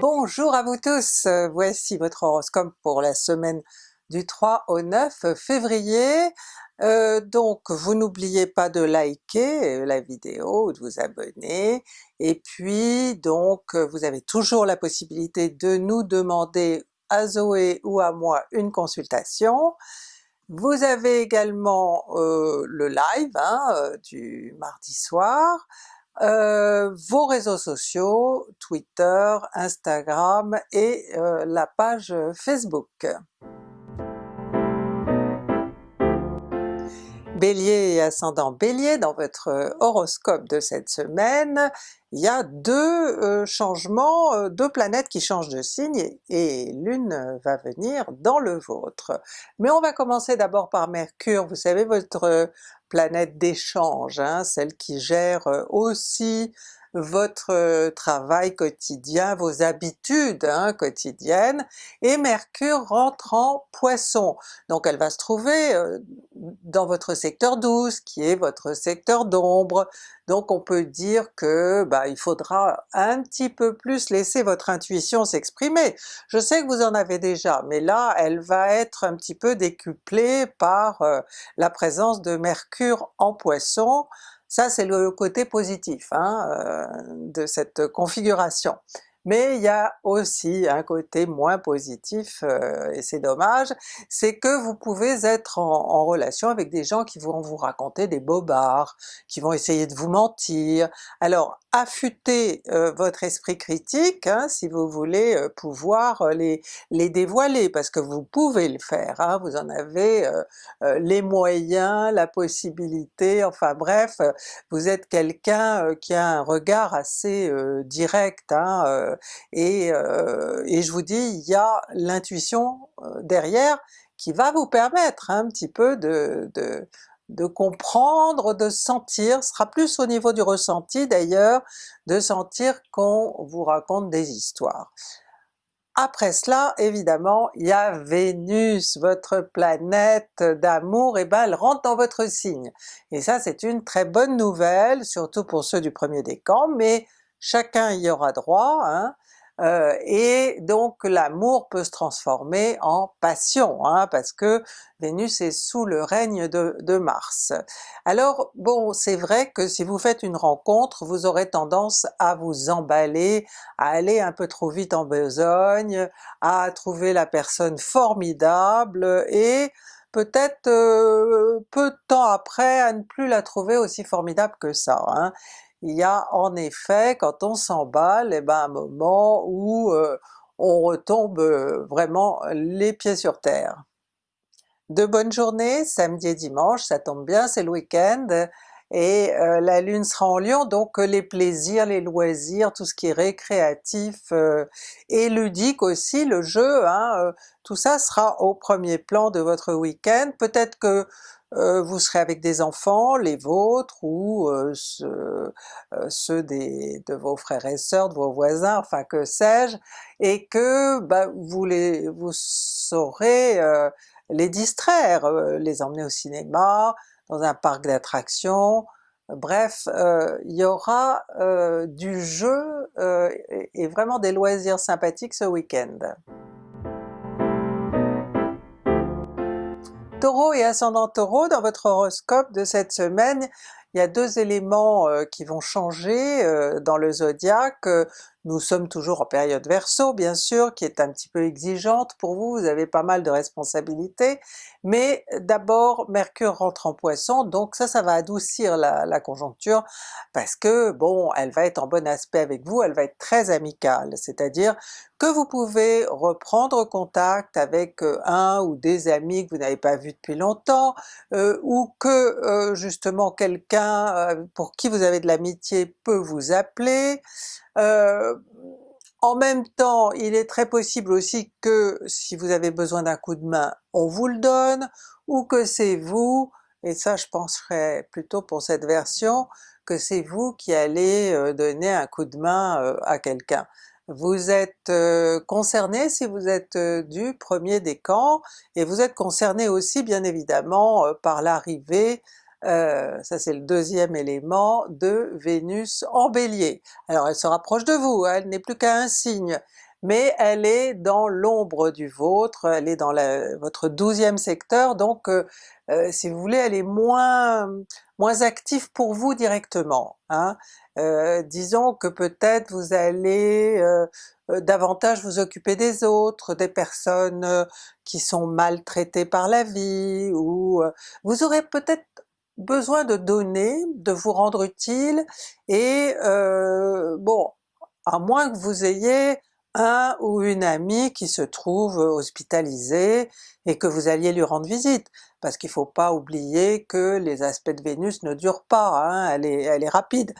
Bonjour à vous tous, euh, voici votre horoscope pour la semaine du 3 au 9 février. Euh, donc vous n'oubliez pas de liker euh, la vidéo, de vous abonner, et puis donc vous avez toujours la possibilité de nous demander à Zoé ou à moi une consultation. Vous avez également le live hein, du mardi soir, euh, vos réseaux sociaux, Twitter, Instagram et euh, la page Facebook. Bélier et ascendant Bélier, dans votre horoscope de cette semaine, il y a deux euh, changements, deux planètes qui changent de signe et l'une va venir dans le vôtre. Mais on va commencer d'abord par Mercure, vous savez votre planète d'échange, hein, celle qui gère euh, aussi votre euh, travail quotidien, vos habitudes hein, quotidiennes, et Mercure rentre en Poisson. Donc elle va se trouver euh, dans votre secteur 12, qui est votre secteur d'ombre, donc on peut dire que bah, il faudra un petit peu plus laisser votre intuition s'exprimer. Je sais que vous en avez déjà, mais là elle va être un petit peu décuplée par euh, la présence de Mercure en Poisson, ça c'est le côté positif hein, euh, de cette configuration. Mais il y a aussi un côté moins positif, euh, et c'est dommage, c'est que vous pouvez être en, relation avec des gens qui vont vous raconter des bobards, qui vont essayer de vous mentir. Alors affûtez euh, votre esprit critique hein, si vous voulez euh, pouvoir les, les dévoiler, parce que vous pouvez le faire, hein, vous en avez les moyens, la possibilité, enfin bref, vous êtes quelqu'un qui a un regard assez direct, hein, euh, euh, et, je vous dis, il y a l'intuition euh, derrière qui va vous permettre un petit peu de, comprendre, de sentir, sera plus au niveau du ressenti d'ailleurs, de sentir qu'on vous raconte des histoires. Après cela, évidemment, il y a Vénus, votre planète d'amour, et ben elle rentre dans votre signe. Et ça c'est une très bonne nouvelle, surtout pour ceux du premier décan, mais chacun y aura droit, hein, euh, et donc l'amour peut se transformer en passion, hein, parce que Vénus est sous le règne de, Mars. Alors bon, c'est vrai que si vous faites une rencontre, vous aurez tendance à vous emballer, à aller un peu trop vite en besogne, à trouver la personne formidable, et peut-être euh, peu de temps après à ne plus la trouver aussi formidable que ça. Hein il y a en effet, quand on s'emballe, et eh ben un moment où euh, on retombe euh, vraiment les pieds sur terre. De bonnes journées, samedi et dimanche, ça tombe bien, c'est le week-end, et euh, la Lune sera en Lion, donc les plaisirs, les loisirs, tout ce qui est récréatif et ludique aussi, le jeu, hein, tout ça sera au premier plan de votre week-end. Peut-être que vous serez avec des enfants, les vôtres ou euh, ceux, euh, de vos frères et sœurs, de vos voisins, enfin que sais-je, et que bah, vous, les, vous saurez les distraire, les emmener au cinéma, dans un parc d'attractions, bref, il y aura du jeu et vraiment des loisirs sympathiques ce week-end. Taureau et ascendant Taureau, dans votre horoscope de cette semaine, il y a deux éléments euh, qui vont changer euh, dans le zodiaque. Nous sommes toujours en période Verseau bien sûr, qui est un petit peu exigeante pour vous, vous avez pas mal de responsabilités, mais d'abord Mercure rentre en Poisson, donc ça, ça va adoucir la, conjoncture, parce que bon, elle va être en bon aspect avec vous, elle va être très amicale, c'est-à-dire que vous pouvez reprendre contact avec euh, un ou des amis que vous n'avez pas vus depuis longtemps, euh, ou que euh, justement quelqu'un pour qui vous avez de l'amitié peut vous appeler, euh, en même temps, il est très possible aussi que si vous avez besoin d'un coup de main, on vous le donne, ou que c'est vous, et ça je penserais plutôt pour cette version, que c'est vous qui allez euh, donner un coup de main euh, à quelqu'un. Vous êtes concerné si vous êtes du premier décan, et vous êtes concerné aussi bien évidemment par l'arrivée euh, ça c'est le deuxième élément de Vénus en Bélier. Alors elle se rapproche de vous, hein, elle n'est plus qu'à un signe, mais elle est dans l'ombre du vôtre, elle est dans votre douzième secteur, donc euh, euh, si vous voulez elle est moins, moins active pour vous directement. Hein. Euh, disons que peut-être vous allez davantage vous occuper des autres, des personnes qui sont maltraitées par la vie, ou vous aurez peut-être besoin de donner, de vous rendre utile, et bon, à moins que vous ayez un ou une amie qui se trouve hospitalisée et que vous alliez lui rendre visite, parce qu'il faut pas oublier que les aspects de Vénus ne durent pas, hein, elle, est, rapide.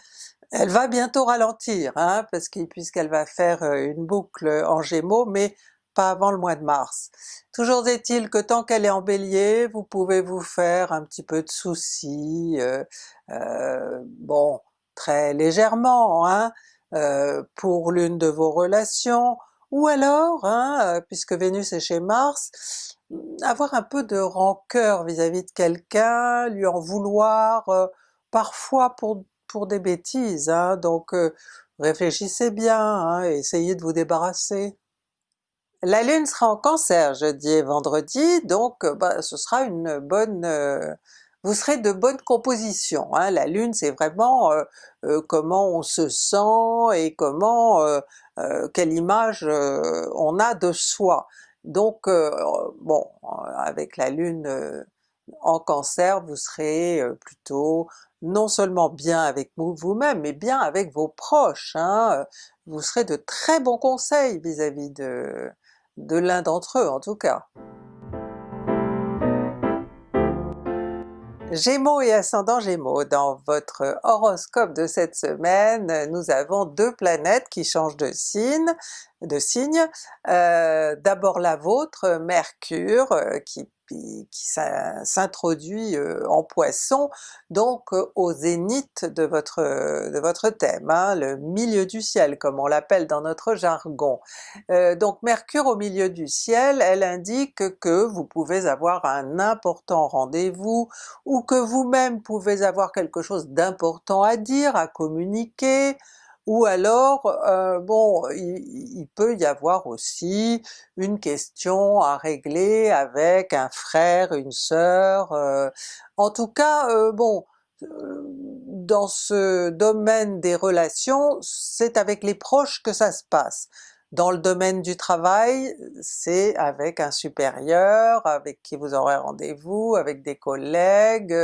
Elle va bientôt ralentir, hein, parce puisqu'elle va faire euh, une boucle en Gémeaux, mais pas avant le mois de mars. Toujours est-il que tant qu'elle est en Bélier, vous pouvez vous faire un petit peu de soucis, euh, euh, bon, très légèrement, hein, euh, pour l'une de vos relations, ou alors, hein, euh, puisque Vénus est chez Mars, avoir un peu de rancœur vis-à-vis de quelqu'un, lui en vouloir, parfois pour, pour des bêtises, hein, donc réfléchissez bien, hein, essayez de vous débarrasser. La Lune sera en Cancer jeudi et vendredi, donc bah, ce sera une bonne vous serez de bonne composition. Hein. La Lune c'est vraiment euh, euh, comment on se sent et comment, euh, quelle image on a de soi. Donc bon, avec la Lune en Cancer, vous serez plutôt non seulement bien avec vous-même, mais bien avec vos proches. Hein. Vous serez de très bons conseils vis-à-vis de, de l'un d'entre eux en tout cas. Gémeaux et ascendant Gémeaux, dans votre horoscope de cette semaine, nous avons deux planètes qui changent de signe, de signe. Euh, d'abord la vôtre, Mercure, euh, qui s'introduit euh, en Poisson, donc euh, au zénith de votre, de votre thème, hein, le milieu du ciel comme on l'appelle dans notre jargon. Euh, donc Mercure au milieu du ciel, elle indique que vous pouvez avoir un important rendez-vous, ou que vous-même pouvez avoir quelque chose d'important à dire, à communiquer, ou alors euh, bon, il, peut y avoir aussi une question à régler avec un frère, une sœur, euh, en tout cas euh, bon, dans ce domaine des relations, c'est avec les proches que ça se passe. Dans le domaine du travail, c'est avec un supérieur, avec qui vous aurez rendez-vous, avec des collègues,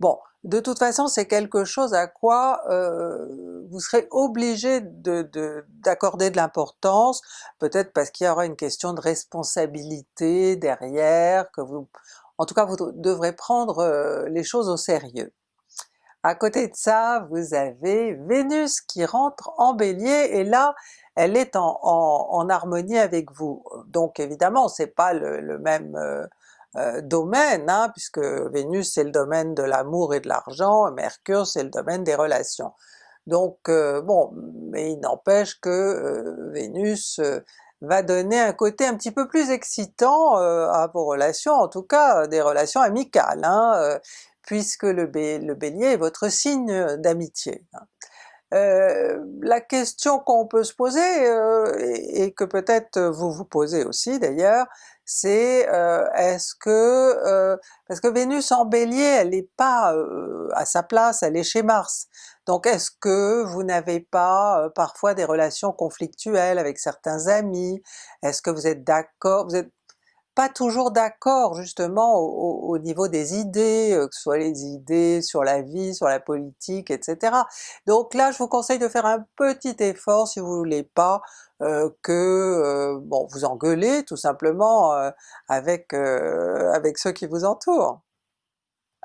bon de toute façon c'est quelque chose à quoi euh, vous serez obligé d'accorder de, l'importance, peut-être parce qu'il y aura une question de responsabilité derrière, que vous... En tout cas vous devrez prendre euh, les choses au sérieux. À côté de ça, vous avez Vénus qui rentre en Bélier, et là elle est en, harmonie avec vous. Donc évidemment c'est pas le, même euh, euh, domaine, hein, puisque Vénus c'est le domaine de l'amour et de l'argent, Mercure c'est le domaine des relations. Donc euh, bon, mais il n'empêche que euh, Vénus va donner un côté un petit peu plus excitant à vos relations, en tout cas des relations amicales, hein, puisque le, Bélier est votre signe d'amitié. Hein. La question qu'on peut se poser, et, que peut-être vous vous posez aussi d'ailleurs, c'est euh, est-ce que, euh, parce que Vénus en Bélier elle n'est pas euh, à sa place, elle est chez Mars, donc est-ce que vous n'avez pas parfois des relations conflictuelles avec certains amis? Est-ce que vous êtes d'accord, pas toujours d'accord justement au, niveau des idées, euh, que ce soit les idées sur la vie, sur la politique, etc. Donc là je vous conseille de faire un petit effort si vous voulez pas euh, que euh, bon vous engueulez tout simplement avec, avec ceux qui vous entourent.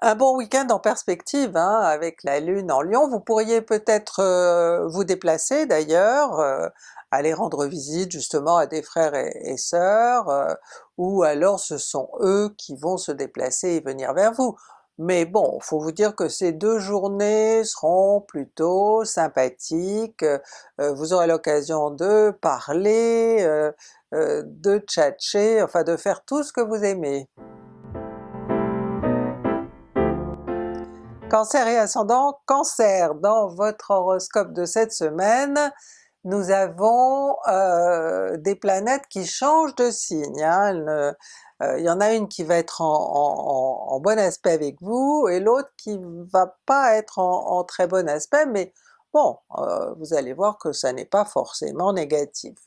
Un bon week-end en perspective hein, avec la Lune en Lion, vous pourriez peut-être vous déplacer d'ailleurs, aller rendre visite justement à des frères et, sœurs, euh, ou alors ce sont eux qui vont se déplacer et venir vers vous. Mais bon, faut vous dire que ces deux journées seront plutôt sympathiques, euh, vous aurez l'occasion de parler, euh, de tchatcher, enfin de faire tout ce que vous aimez. Cancer et ascendant Cancer, dans votre horoscope de cette semaine, nous avons euh, des planètes qui changent de signe. Hein. Euh, il y en a une qui va être en, bon aspect avec vous, et l'autre qui va pas être en, très bon aspect, mais bon, euh, vous allez voir que ça n'est pas forcément négatif.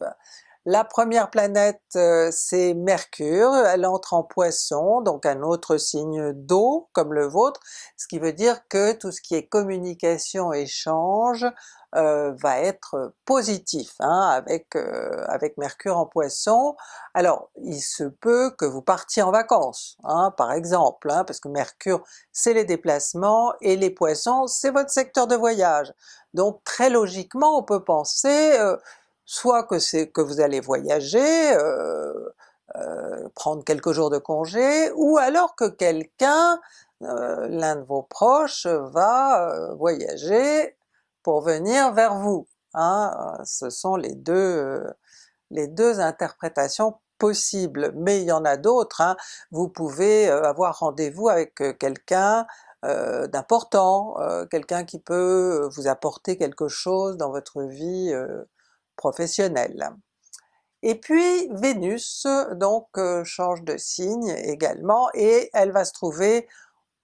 La première planète euh, c'est Mercure, elle entre en Poisson, donc un autre signe d'eau comme le vôtre, ce qui veut dire que tout ce qui est communication, échange euh, va être positif hein, avec, euh, avec Mercure en Poisson. Alors il se peut que vous partiez en vacances, hein, par exemple, hein, parce que Mercure c'est les déplacements et les Poissons c'est votre secteur de voyage. Donc très logiquement on peut penser soit que c'est que vous allez voyager, euh, euh, prendre quelques jours de congé, ou alors que quelqu'un, euh, l'un de vos proches, va voyager pour venir vers vous. Hein. Ce sont les deux, les deux interprétations possibles, mais il y en a d'autres. Hein. Vous pouvez avoir rendez-vous avec quelqu'un d'important, quelqu'un qui peut vous apporter quelque chose dans votre vie professionnelle. Et puis Vénus donc euh, change de signe également et elle va se trouver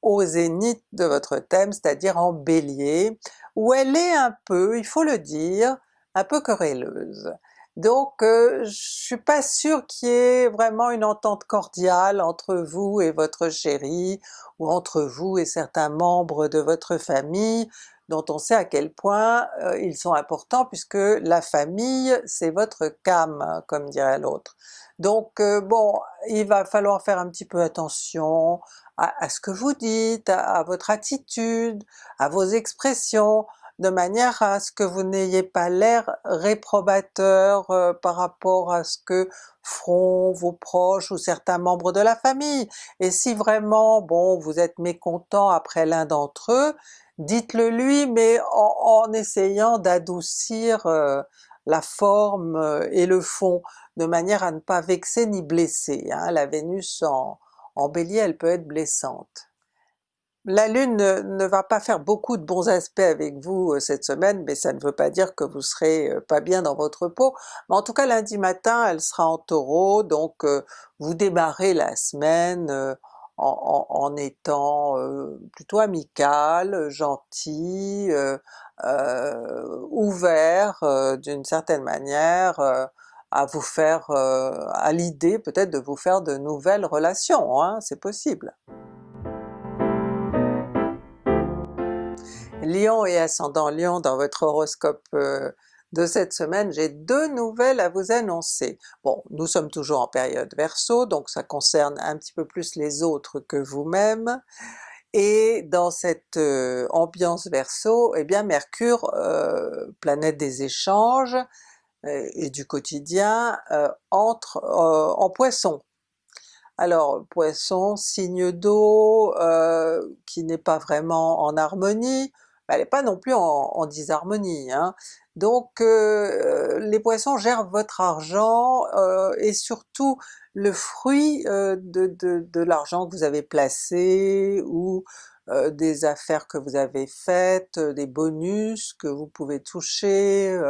au zénith de votre thème, c'est-à-dire en Bélier, où elle est un peu, il faut le dire, un peu querelleuse. Donc euh, je suis pas sûre qu'il y ait vraiment une entente cordiale entre vous et votre chéri, ou entre vous et certains membres de votre famille, dont on sait à quel point euh, ils sont importants puisque la famille c'est votre cam, comme dirait l'autre. Donc euh, bon, il va falloir faire un petit peu attention à, ce que vous dites, à, votre attitude, à vos expressions, de manière à ce que vous n'ayez pas l'air réprobateur euh, par rapport à ce que feront vos proches ou certains membres de la famille. Et si vraiment bon vous êtes mécontent après l'un d'entre eux, dites-le lui, mais en, essayant d'adoucir euh, la forme euh, et le fond, de manière à ne pas vexer ni blesser. Hein. La Vénus en, en Bélier elle peut être blessante. La Lune ne, va pas faire beaucoup de bons aspects avec vous euh, cette semaine, mais ça ne veut pas dire que vous serez pas bien dans votre peau. En tout cas lundi matin elle sera en Taureau, donc vous démarrez la semaine en, étant euh, plutôt amical, gentil, euh, euh, ouvert d'une certaine manière à vous faire, à l'idée peut-être de vous faire de nouvelles relations, hein, c'est possible. Lion et ascendant Lion dans votre horoscope de cette semaine, j'ai deux nouvelles à vous annoncer. Bon, nous sommes toujours en période Verseau, donc ça concerne un petit peu plus les autres que vous-même, et dans cette euh, ambiance Verseau, eh bien Mercure, euh, planète des échanges euh, et du quotidien, entre en Poisson. Alors Poisson, signe d'eau qui n'est pas vraiment en harmonie, elle n'est pas non plus en, disharmonie. Hein. Donc euh, les Poissons gèrent votre argent euh, et surtout le fruit euh, de, l'argent que vous avez placé ou des affaires que vous avez faites, des bonus que vous pouvez toucher,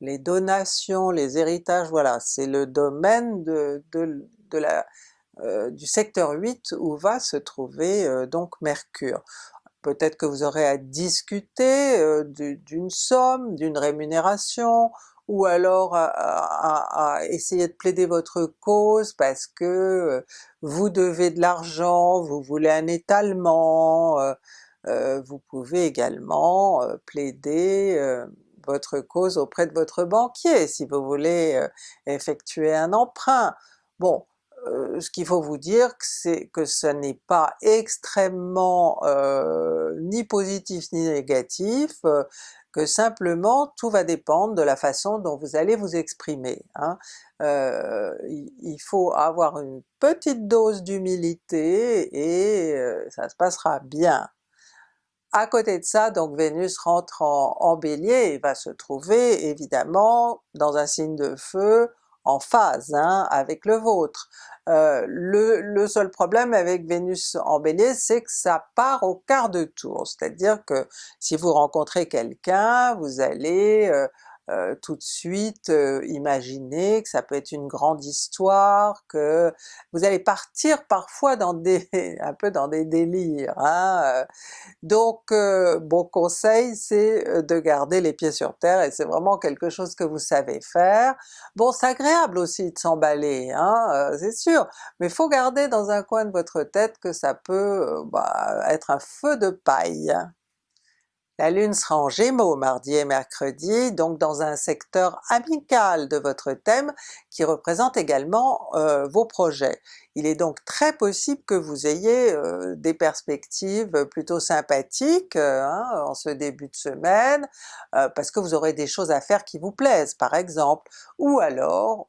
les donations, les héritages, voilà, c'est le domaine de, la, du secteur 8 où va se trouver donc Mercure. Peut-être que vous aurez à discuter euh, d'une somme, d'une rémunération, ou alors à, essayer de plaider votre cause parce que euh, vous devez de l'argent, vous voulez un étalement, euh, vous pouvez également plaider votre cause auprès de votre banquier si vous voulez effectuer un emprunt. Bon, euh, ce qu'il faut vous dire c'est que ce n'est pas extrêmement euh, ni positif ni négatif, euh, que simplement tout va dépendre de la façon dont vous allez vous exprimer. Hein. il faut avoir une petite dose d'humilité et ça se passera bien. À côté de ça, donc Vénus rentre en, Bélier et va se trouver évidemment dans un signe de feu, en phase hein, avec le vôtre. Euh, le, seul problème avec Vénus en Bélier, c'est que ça part au quart de tour, c'est-à-dire que si vous rencontrez quelqu'un, vous allez euh, euh, tout de suite euh, imaginer que ça peut être une grande histoire, que vous allez partir parfois dans des un peu dans des délires. Hein, euh. Donc bon conseil c'est de garder les pieds sur terre et c'est vraiment quelque chose que vous savez faire. Bon c'est agréable aussi de s'emballer, hein, c'est sûr, mais faut garder dans un coin de votre tête que ça peut bah, être un feu de paille. La Lune sera en Gémeaux mardi et mercredi, donc dans un secteur amical de votre thème qui représente également euh, vos projets. Il est donc très possible que vous ayez euh, des perspectives plutôt sympathiques euh, hein, en ce début de semaine, parce que vous aurez des choses à faire qui vous plaisent par exemple, ou alors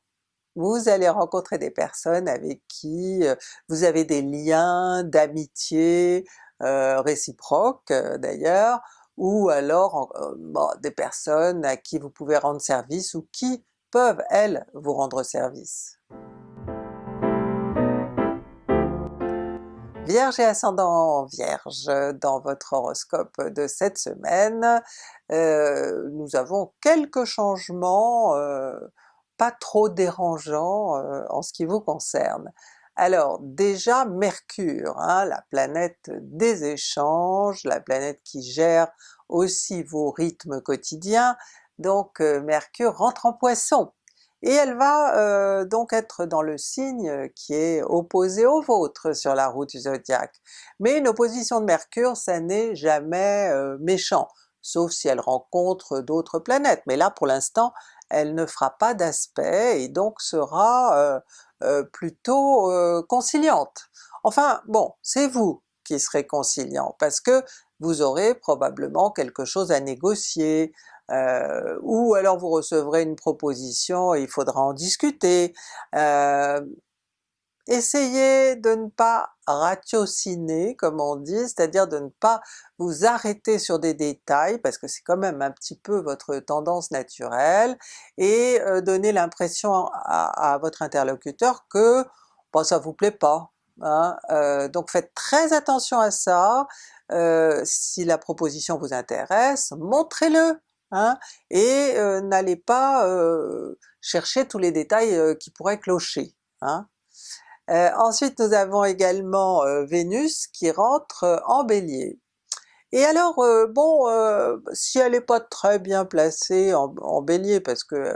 vous allez rencontrer des personnes avec qui vous avez des liens d'amitié réciproques d'ailleurs, ou alors euh, des personnes à qui vous pouvez rendre service ou qui peuvent elles vous rendre service. Vierge et ascendant Vierge, dans votre horoscope de cette semaine, euh, nous avons quelques changements euh, pas trop dérangeants en ce qui vous concerne. Alors déjà Mercure, hein, la planète des échanges, la planète qui gère aussi vos rythmes quotidiens, donc euh, Mercure rentre en Poisson, et elle va euh, donc être dans le signe qui est opposé au vôtre sur la route du zodiaque. Mais une opposition de Mercure ça n'est jamais euh, méchant, sauf si elle rencontre d'autres planètes, mais là pour l'instant elle ne fera pas d'aspect et donc sera euh, plutôt euh, conciliante. Enfin bon, c'est vous qui serez conciliant, parce que vous aurez probablement quelque chose à négocier, euh, ou alors vous recevrez une proposition et il faudra en discuter. Essayez de ne pas ratiociner comme on dit, c'est-à-dire de ne pas vous arrêter sur des détails parce que c'est quand même un petit peu votre tendance naturelle, et euh, donner l'impression à, votre interlocuteur que bon, ça vous plaît pas. Hein. Euh, donc faites très attention à ça, euh, si la proposition vous intéresse, montrez-le! Hein, et n'allez pas chercher tous les détails qui pourraient clocher. Hein. Euh, ensuite nous avons également euh, Vénus qui rentre euh, en Bélier. Et alors bon, si elle n'est pas très bien placée en, Bélier, parce que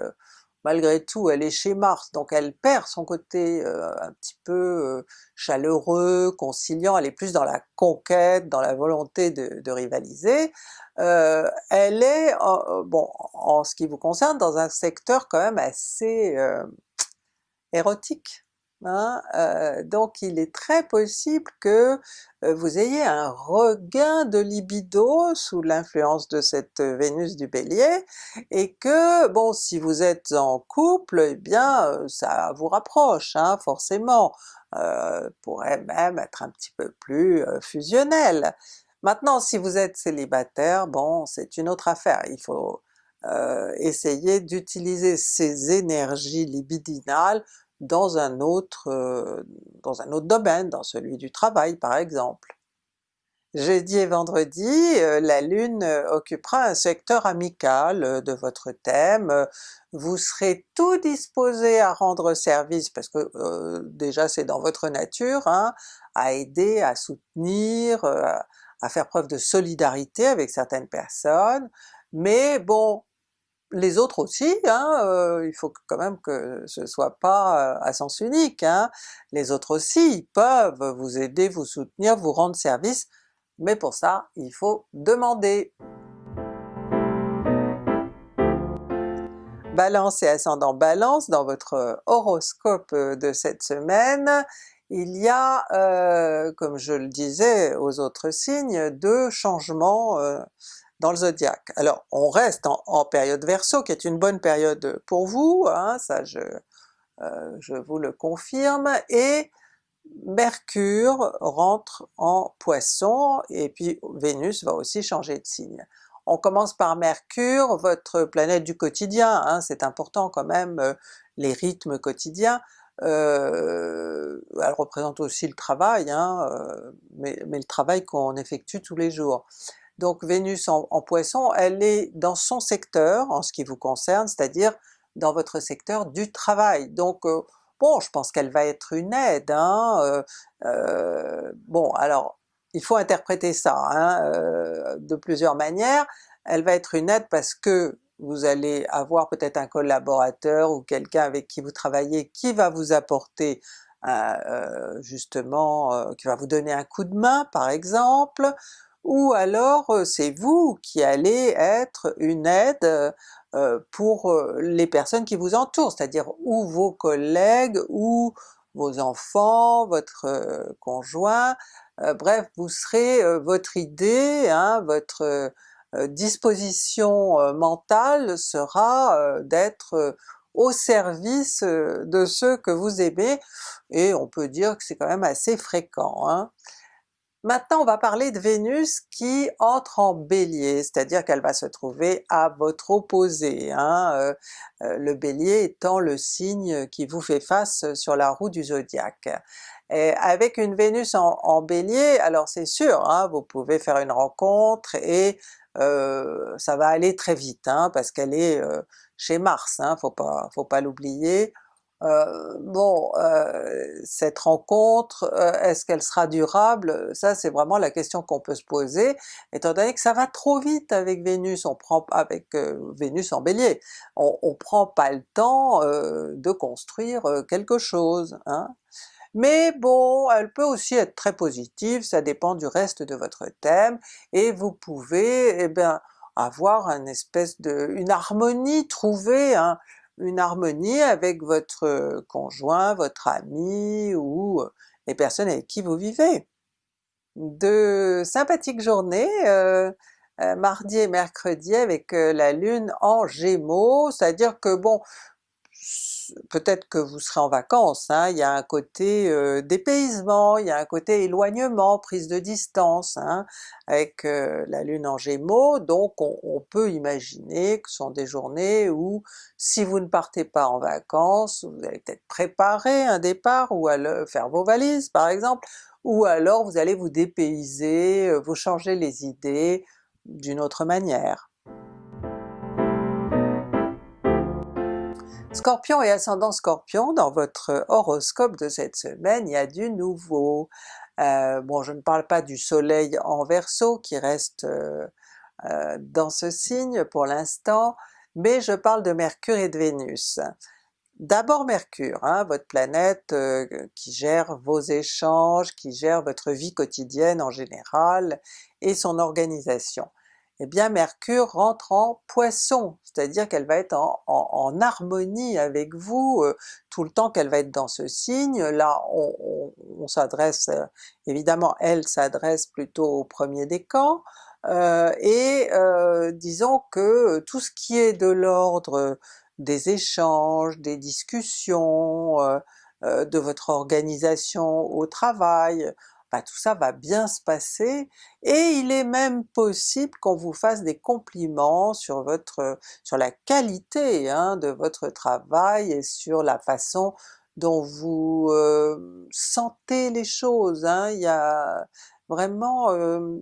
malgré tout elle est chez Mars, donc elle perd son côté un petit peu chaleureux, conciliant, elle est plus dans la conquête, dans la volonté de, rivaliser, elle est, bon en ce qui vous concerne, dans un secteur quand même assez érotique, Hein, euh, donc il est très possible que euh, vous ayez un regain de libido sous l'influence de cette Vénus du Bélier, et que bon si vous êtes en couple, eh bien euh, ça vous rapproche hein, forcément, pourrait même être un petit peu plus fusionnel. Maintenant si vous êtes célibataire, bon c'est une autre affaire, il faut essayer d'utiliser ces énergies libidinales dans un autre, euh, dans un autre domaine, dans celui du travail par exemple. Jeudi et vendredi, euh, la Lune occupera un secteur amical euh, de votre thème, vous serez tout disposé à rendre service, parce que déjà c'est dans votre nature, hein, à aider, à soutenir, à faire preuve de solidarité avec certaines personnes, mais bon, les autres aussi, hein, euh, il faut quand même que ce soit pas euh, à sens unique, hein. les autres aussi peuvent vous aider, vous soutenir, vous rendre service, mais pour ça il faut demander. Balance et ascendant Balance, dans votre horoscope de cette semaine, il y a, euh, comme je le disais aux autres signes, deux changements dans le zodiaque. Alors on reste en, période Verseau, qui est une bonne période pour vous, hein, ça je, euh, je vous le confirme, et Mercure rentre en Poisson, et puis Vénus va aussi changer de signe. On commence par Mercure, votre planète du quotidien, hein, c'est important quand même, euh, les rythmes quotidiens. Euh, elle représente aussi le travail, hein, mais, le travail qu'on effectue tous les jours. Donc Vénus en, Poisson, elle est dans son secteur en ce qui vous concerne, c'est-à-dire dans votre secteur du travail. Donc bon, je pense qu'elle va être une aide. Hein, bon alors il faut interpréter ça hein, euh, de plusieurs manières. Elle va être une aide parce que vous allez avoir peut-être un collaborateur ou quelqu'un avec qui vous travaillez qui va vous apporter euh, justement, euh, qui va vous donner un coup de main par exemple, ou alors c'est vous qui allez être une aide pour les personnes qui vous entourent, c'est-à-dire ou vos collègues, ou vos enfants, votre conjoint, bref, vous serez, votre idée, hein, votre disposition mentale sera d'être au service de ceux que vous aimez, et on peut dire que c'est quand même assez fréquent. Hein. Maintenant on va parler de Vénus qui entre en Bélier, c'est-à-dire qu'elle va se trouver à votre opposé, hein, le Bélier étant le signe qui vous fait face sur la roue du zodiaque. Avec une Vénus en, Bélier, alors c'est sûr, hein, vous pouvez faire une rencontre et euh, ça va aller très vite, hein, parce qu'elle est euh, chez Mars, hein, faut pas, faut pas l'oublier. Euh, bon, cette rencontre, est-ce qu'elle sera durable? Ça c'est vraiment la question qu'on peut se poser, étant donné que ça va trop vite avec Vénus, on prend avec Vénus en Bélier, on, on prend pas le temps de construire quelque chose. Hein. Mais bon, elle peut aussi être très positive, ça dépend du reste de votre thème, et vous pouvez eh bien, avoir une espèce de... une harmonie, trouver une harmonie avec votre conjoint, votre ami, ou les personnes avec qui vous vivez. De sympathiques journées, euh, mardi et mercredi avec la Lune en Gémeaux, c'est-à-dire que bon, peut-être que vous serez en vacances, hein, il y a un côté euh, dépaysement, il y a un côté éloignement, prise de distance, hein, avec euh, la Lune en Gémeaux, donc on, peut imaginer que ce sont des journées où si vous ne partez pas en vacances, vous allez peut-être préparer un départ ou alors faire vos valises par exemple, ou alors vous allez vous dépayser, euh, vous changer les idées d'une autre manière. Scorpion et ascendant Scorpion, dans votre horoscope de cette semaine, il y a du nouveau. Euh, bon, je ne parle pas du soleil en Verseau qui reste euh, euh, dans ce signe pour l'instant, mais je parle de Mercure et de Vénus. D'abord Mercure, hein, votre planète qui gère vos échanges, qui gère votre vie quotidienne en général et son organisation eh bien Mercure rentre en Poisson, c'est-à-dire qu'elle va être en, harmonie avec vous euh, tout le temps qu'elle va être dans ce signe. Là on, s'adresse, euh, évidemment elle s'adresse plutôt au premier décan, euh, et disons que tout ce qui est de l'ordre des échanges, des discussions, de votre organisation au travail, bah, tout ça va bien se passer, et il est même possible qu'on vous fasse des compliments sur votre sur la qualité hein, de votre travail et sur la façon dont vous euh, sentez les choses. Hein. Il y a vraiment euh,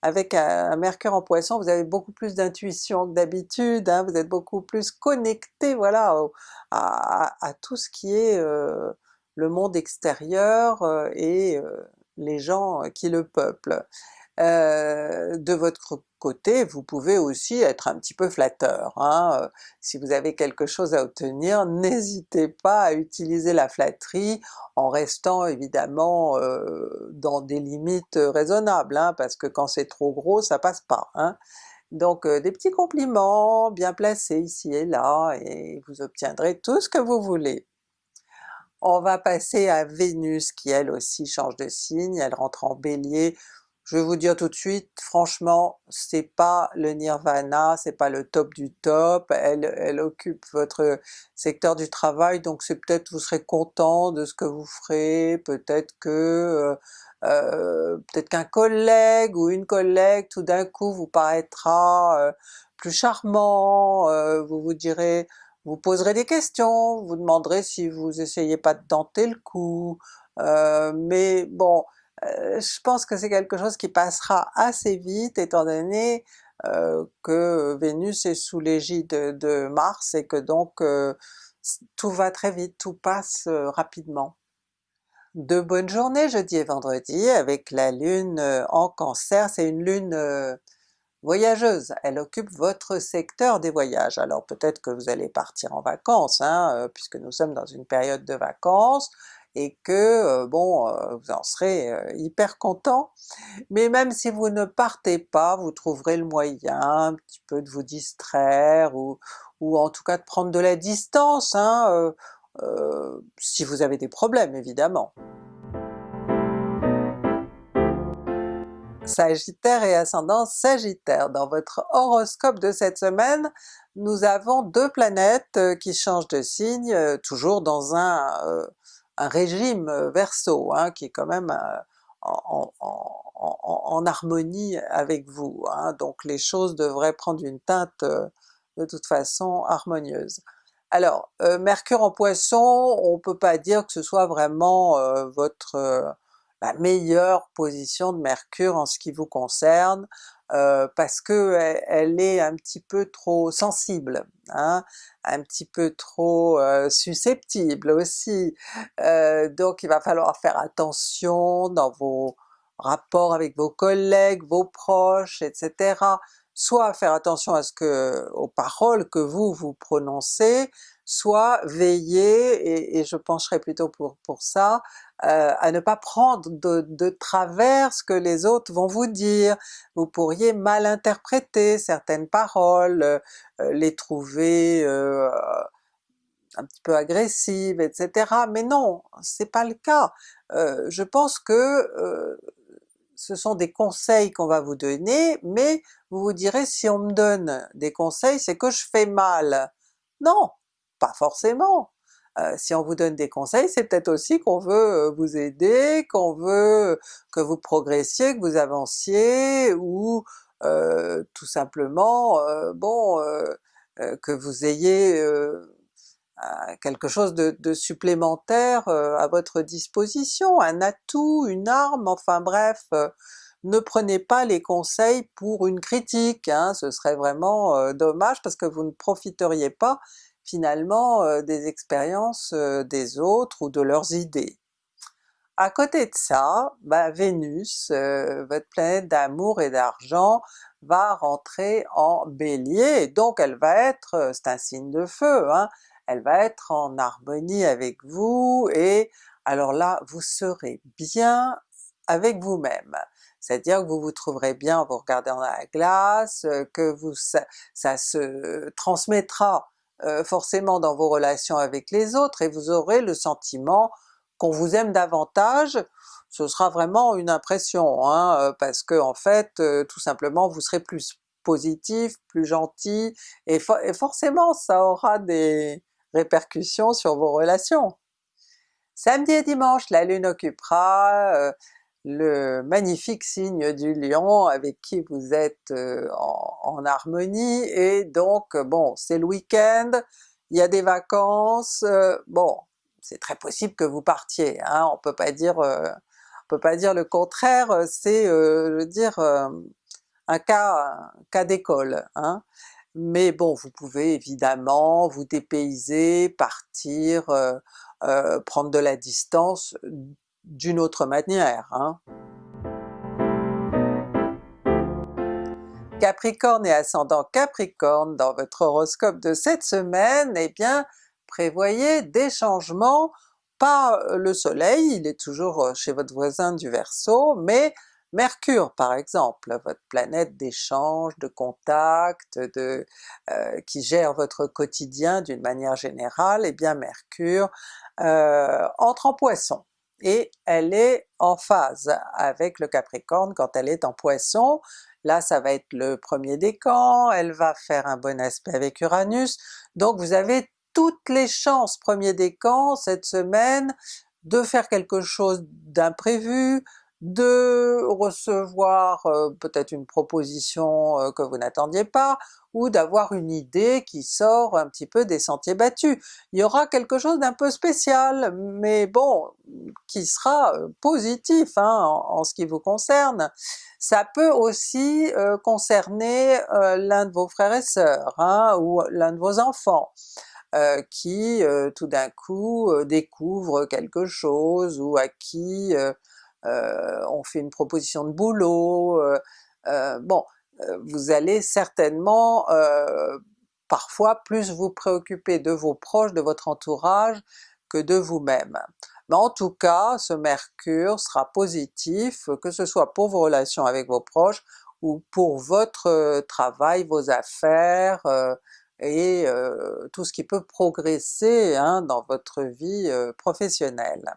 avec un, Mercure en Poisson, vous avez beaucoup plus d'intuition que d'habitude, hein. vous êtes beaucoup plus connecté voilà, à, tout ce qui est euh, le monde extérieur et les gens qui le peuplent. Euh, de votre côté, vous pouvez aussi être un petit peu flatteur. Hein. Euh, si vous avez quelque chose à obtenir, n'hésitez pas à utiliser la flatterie en restant évidemment euh, dans des limites raisonnables, hein, parce que quand c'est trop gros ça passe pas. Hein. Donc des petits compliments bien placés ici et là, et vous obtiendrez tout ce que vous voulez. On va passer à Vénus qui elle aussi change de signe, elle rentre en Bélier, je vais vous dire tout de suite, franchement, c'est pas le nirvana, c'est pas le top du top, elle, occupe votre secteur du travail, donc c'est peut-être vous serez content de ce que vous ferez, peut-être que euh, euh, peut-être qu'un collègue ou une collègue tout d'un coup vous paraîtra euh, plus charmant, vous vous direz, vous poserez des questions, vous demanderez si vous essayez pas de tenter le coup, mais bon, euh, je pense que c'est quelque chose qui passera assez vite étant donné euh, que Vénus est sous l'égide de, Mars et que donc euh, tout va très vite, tout passe rapidement. De bonnes journées jeudi et vendredi avec la Lune en Cancer, c'est une Lune voyageuse, elle occupe votre secteur des voyages. Alors peut-être que vous allez partir en vacances, hein, puisque nous sommes dans une période de vacances, et que bon, vous en serez hyper content. Mais même si vous ne partez pas, vous trouverez le moyen un petit peu de vous distraire ou, en tout cas de prendre de la distance, hein, euh, si vous avez des problèmes évidemment. Sagittaire et ascendant Sagittaire. Dans votre horoscope de cette semaine, nous avons deux planètes qui changent de signe, toujours dans un un régime euh, Verseau, hein, qui est quand même euh, en, harmonie avec vous, hein. donc les choses devraient prendre une teinte euh, de toute façon harmonieuse. Alors, Mercure en Poisson, on peut pas dire que ce soit vraiment votre la meilleure position de Mercure en ce qui vous concerne, euh, parce que elle, est un petit peu trop sensible, hein, un petit peu trop euh, susceptible aussi, euh, donc il va falloir faire attention dans vos rapports avec vos collègues, vos proches, etc. Soit faire attention à ce que, aux paroles que vous vous prononcez, soit veiller, et, je pencherai plutôt pour, pour ça, euh, à ne pas prendre de, travers ce que les autres vont vous dire. Vous pourriez mal interpréter certaines paroles, euh, les trouver euh, un petit peu agressives, etc. Mais non, c'est pas le cas. je pense que ce sont des conseils qu'on va vous donner, mais vous vous direz si on me donne des conseils c'est que je fais mal. Non, pas forcément! Euh, si on vous donne des conseils, c'est peut-être aussi qu'on veut euh, vous aider, qu'on veut que vous progressiez, que vous avanciez, ou euh, tout simplement, bon, que vous ayez quelque chose de, supplémentaire à votre disposition, un atout, une arme, enfin bref, ne prenez pas les conseils pour une critique, hein, ce serait vraiment dommage parce que vous ne profiteriez pas finalement euh, des expériences euh, des autres ou de leurs idées. À côté de ça, bah, Vénus, euh, votre planète d'amour et d'argent, va rentrer en Bélier, donc elle va être, c'est un signe de feu, hein, elle va être en harmonie avec vous, et alors là vous serez bien avec vous-même. C'est-à-dire que vous vous trouverez bien en vous regardant dans la glace, que vous, ça se transmettra euh, forcément dans vos relations avec les autres et vous aurez le sentiment qu'on vous aime davantage, ce sera vraiment une impression, hein, euh, parce que en fait, euh, tout simplement vous serez plus positif, plus gentil, et, et, forcément ça aura des répercussions sur vos relations. Samedi et dimanche, la Lune occupera le magnifique signe du Lion avec qui vous êtes euh, en, harmonie, et donc bon c'est le week-end, il y a des vacances, euh, bon c'est très possible que vous partiez, hein, on peut pas dire euh, on peut pas dire le contraire, c'est je veux dire un cas, cas d'école. Hein. Mais bon vous pouvez évidemment vous dépayser, partir, prendre de la distance d'une autre manière. Hein. Capricorne et ascendant Capricorne, dans votre horoscope de cette semaine, eh bien prévoyez des changements, pas le soleil, il est toujours euh, chez votre voisin du Verseau, mais Mercure par exemple, votre planète d'échange, de contact, euh, qui gère votre quotidien d'une manière générale, eh bien Mercure euh, entre en Poisson et elle est en phase avec le Capricorne quand elle est en Poisson. Là ça va être le premier décan, elle va faire un bon aspect avec Uranus, donc vous avez toutes les chances premier décan cette semaine de faire quelque chose d'imprévu, de recevoir euh, peut-être une proposition euh, que vous n'attendiez pas, ou d'avoir une idée qui sort un petit peu des sentiers battus. Il y aura quelque chose d'un peu spécial, mais bon, qui sera euh, positif hein, en, ce qui vous concerne. Ça peut aussi concerner l'un de vos frères et sœurs, hein, ou l'un de vos enfants. qui tout d'un coup découvre quelque chose ou à qui on fait une proposition de boulot, euh, euh, bon, vous allez certainement parfois plus vous préoccuper de vos proches, de votre entourage, que de vous-même. Mais en tout cas, ce Mercure sera positif, que ce soit pour vos relations avec vos proches, ou pour votre travail, vos affaires, et tout ce qui peut progresser hein, dans votre vie professionnelle.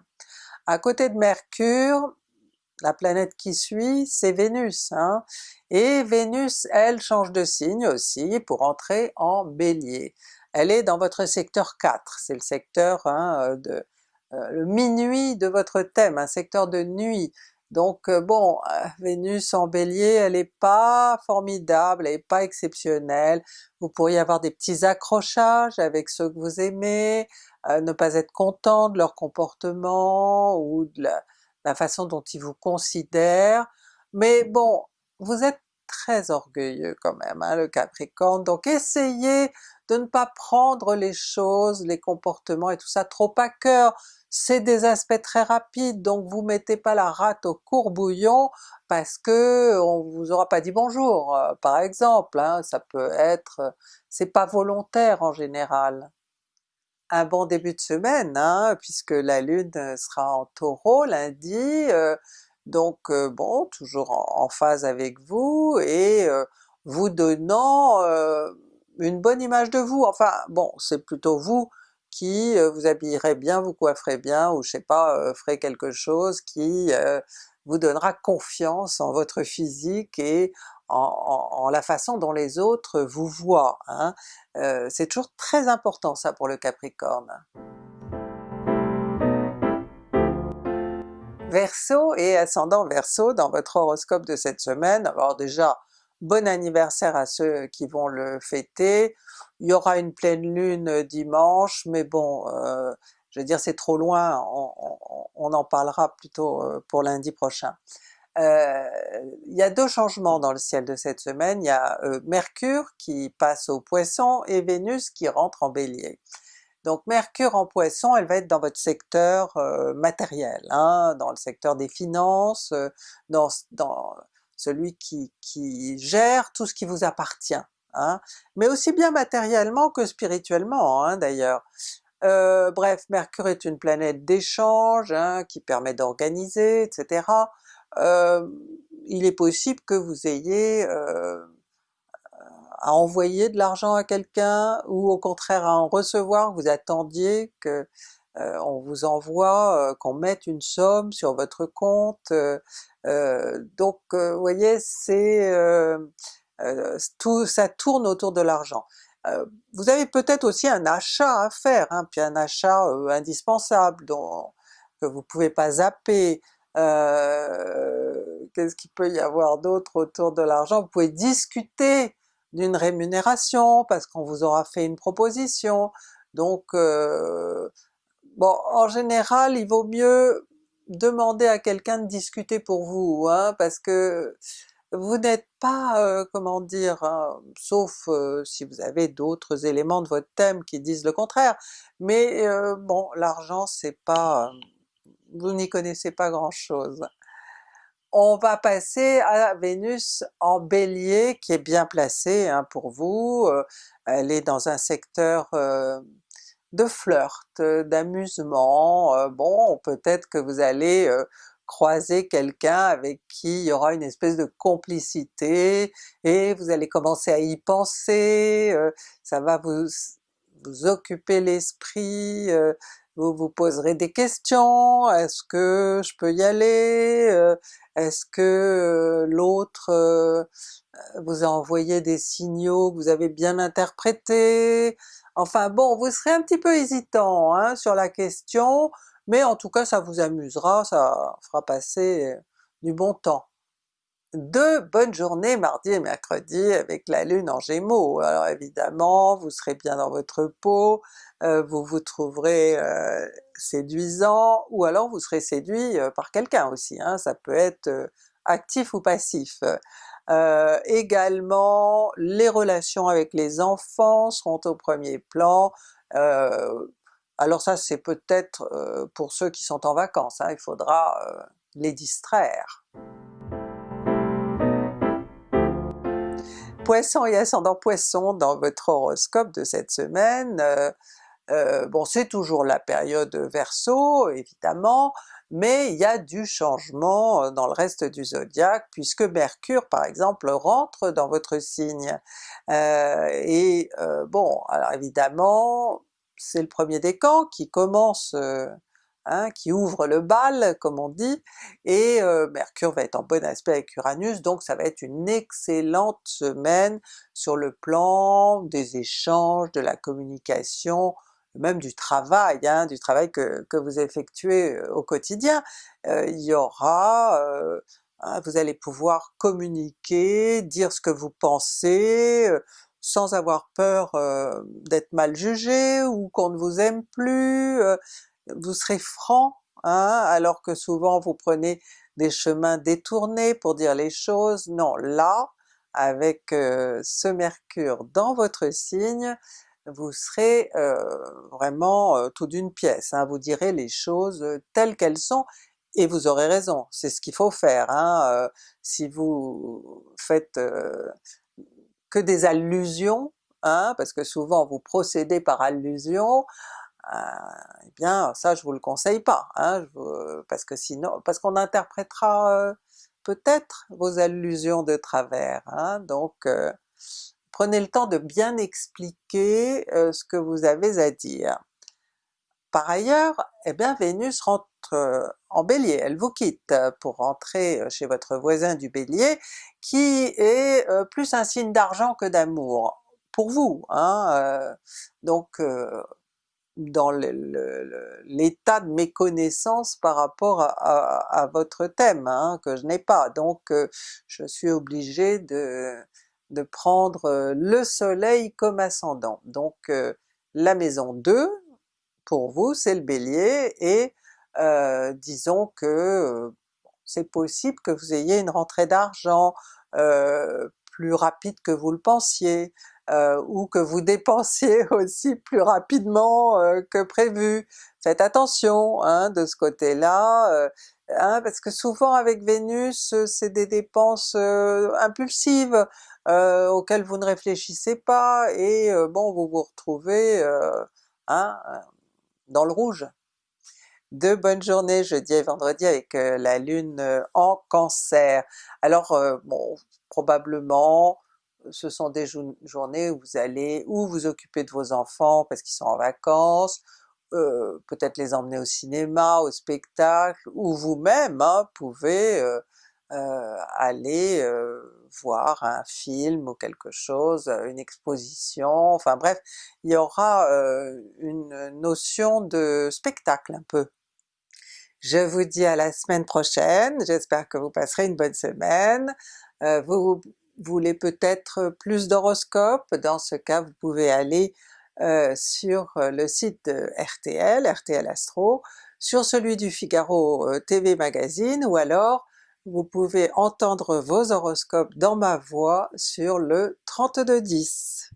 À côté de Mercure, la planète qui suit, c'est Vénus, hein? et Vénus, elle, change de signe aussi pour entrer en Bélier. Elle est dans votre secteur 4, c'est le secteur hein, de euh, le minuit de votre thème, un secteur de nuit. Donc euh, bon, euh, Vénus en Bélier, elle n'est pas formidable, elle n'est pas exceptionnelle, vous pourriez avoir des petits accrochages avec ceux que vous aimez, ne pas être content de leur comportement ou de la, façon dont ils vous considèrent, mais bon, vous êtes très orgueilleux quand même, hein, le Capricorne, donc essayez de ne pas prendre les choses, les comportements et tout ça trop à cœur, c'est des aspects très rapides, donc vous mettez pas la rate au courbouillon parce que on vous aura pas dit bonjour, euh, par exemple, hein, ça peut être... c'est pas volontaire en général. Un bon début de semaine, hein, puisque la Lune euh, sera en Taureau lundi, euh, donc euh, bon, toujours en, phase avec vous, et vous donnant une bonne image de vous, enfin bon, c'est plutôt vous qui vous habillerez bien, vous coifferez bien, ou je sais pas, ferez quelque chose qui vous donnera confiance en votre physique et en, la façon dont les autres vous voient. Hein. C'est toujours très important ça pour le Capricorne. Verseau et ascendant Verseau dans votre horoscope de cette semaine, alors déjà bon anniversaire à ceux qui vont le fêter, il y aura une pleine lune dimanche, mais bon, euh, je veux dire c'est trop loin, on, en parlera plutôt euh, pour lundi prochain. Euh, il y a deux changements dans le ciel de cette semaine, il y a euh, Mercure qui passe au Poisson et Vénus qui rentre en Bélier. Donc Mercure en Poisson, elle va être dans votre secteur euh, matériel, hein, dans le secteur des finances, dans, dans, celui qui, qui, gère tout ce qui vous appartient, hein, mais aussi bien matériellement que spirituellement hein, d'ailleurs. bref, Mercure est une planète d'échange hein, qui permet d'organiser, etc euh, il est possible que vous ayez euh, à envoyer de l'argent à quelqu'un, ou au contraire à en recevoir, vous attendiez que on vous envoie, qu'on mette une somme sur votre compte, donc vous voyez c'est tout ça tourne autour de l'argent. vous avez peut-être aussi un achat à faire, hein, puis un achat indispensable dont, que vous pouvez pas zapper, qu'est-ce qu'il peut y avoir d'autre autour de l'argent? Vous pouvez discuter d'une rémunération parce qu'on vous aura fait une proposition, donc bon en général il vaut mieux demander à quelqu'un de discuter pour vous, hein, parce que vous n'êtes pas, euh, comment dire, hein, sauf si vous avez d'autres éléments de votre thème qui disent le contraire, mais bon l'argent c'est pas vous n'y connaissez pas grand chose. On va passer à Vénus en Bélier qui est bien placée hein, pour vous, euh, elle est dans un secteur euh, de flirt, d'amusement, euh, bon peut-être que vous allez croiser quelqu'un avec qui il y aura une espèce de complicité et vous allez commencer à y penser, ça va vous, vous occuper l'esprit, vous vous poserez des questions, est-ce que je peux y aller? Euh, est-ce que euh, l'autre euh, vous a envoyé des signaux que vous avez bien interprétés? Enfin bon, vous serez un petit peu hésitant hein, sur la question, mais en tout cas ça vous amusera, ça fera passer du bon temps deux bonnes journées mardi et mercredi avec la lune en gémeaux. Alors évidemment vous serez bien dans votre peau, euh, vous vous trouverez euh, séduisant, ou alors vous serez séduit euh, par quelqu'un aussi, hein. ça peut être actif ou passif. Également les relations avec les enfants seront au premier plan, alors ça c'est peut-être pour ceux qui sont en vacances, hein. il faudra les distraire. Poisson et ascendant Poisson dans votre horoscope de cette semaine, euh, euh, bon c'est toujours la période Verseau évidemment, mais il y a du changement euh, dans le reste du zodiaque puisque Mercure par exemple rentre dans votre signe. et bon alors évidemment c'est le premier décan qui commence Hein, qui ouvre le bal comme on dit, et euh, Mercure va être en bon aspect avec Uranus, donc ça va être une excellente semaine sur le plan des échanges, de la communication, même du travail, hein, du travail que, vous effectuez euh, au quotidien. Euh, il y aura, hein, vous allez pouvoir communiquer, dire ce que vous pensez, sans avoir peur d'être mal jugé ou qu'on ne vous aime plus, vous serez franc, hein, alors que souvent vous prenez des chemins détournés pour dire les choses. Non, là, avec euh, ce mercure dans votre signe, vous serez euh, vraiment euh, tout d'une pièce, hein. vous direz les choses telles qu'elles sont, et vous aurez raison, c'est ce qu'il faut faire. Hein, si vous faites que des allusions, hein, parce que souvent vous procédez par allusion, eh bien ça je vous le conseille pas, hein, parce que sinon, parce qu'on interprétera peut-être vos allusions de travers, hein, donc euh, prenez le temps de bien expliquer euh, ce que vous avez à dire. Par ailleurs, eh bien Vénus rentre en Bélier, elle vous quitte pour rentrer chez votre voisin du Bélier, qui est plus un signe d'argent que d'amour, pour vous. Hein, donc dans l'état de méconnaissance par rapport à, votre thème, hein, que je n'ai pas, donc euh, je suis obligé de, de prendre euh, le soleil comme ascendant. Donc euh, la maison 2, pour vous c'est le Bélier, et disons que c'est possible que vous ayez une rentrée d'argent plus rapide que vous le pensiez, euh, ou que vous dépensiez aussi plus rapidement euh, que prévu. Faites attention hein, de ce côté-là, euh, hein, parce que souvent avec Vénus c'est des dépenses impulsives auxquelles vous ne réfléchissez pas, et bon vous vous retrouvez hein, dans le rouge. De bonnes journées jeudi et vendredi avec la lune en Cancer. Alors bon, probablement ce sont des journées où vous allez ou vous occuper de vos enfants parce qu'ils sont en vacances, euh, peut-être les emmener au cinéma, au spectacle, ou vous-même hein, pouvez euh, euh, aller voir un film ou quelque chose, une exposition, enfin bref, il y aura une notion de spectacle un peu. Je vous dis à la semaine prochaine, j'espère que vous passerez une bonne semaine. vous voulez peut-être plus d'horoscopes, dans ce cas vous pouvez aller euh, sur euh, le site de RTL, RTL Astro, sur celui du Figaro euh, TV Magazine, ou alors vous pouvez entendre vos horoscopes dans ma voix sur le 3210.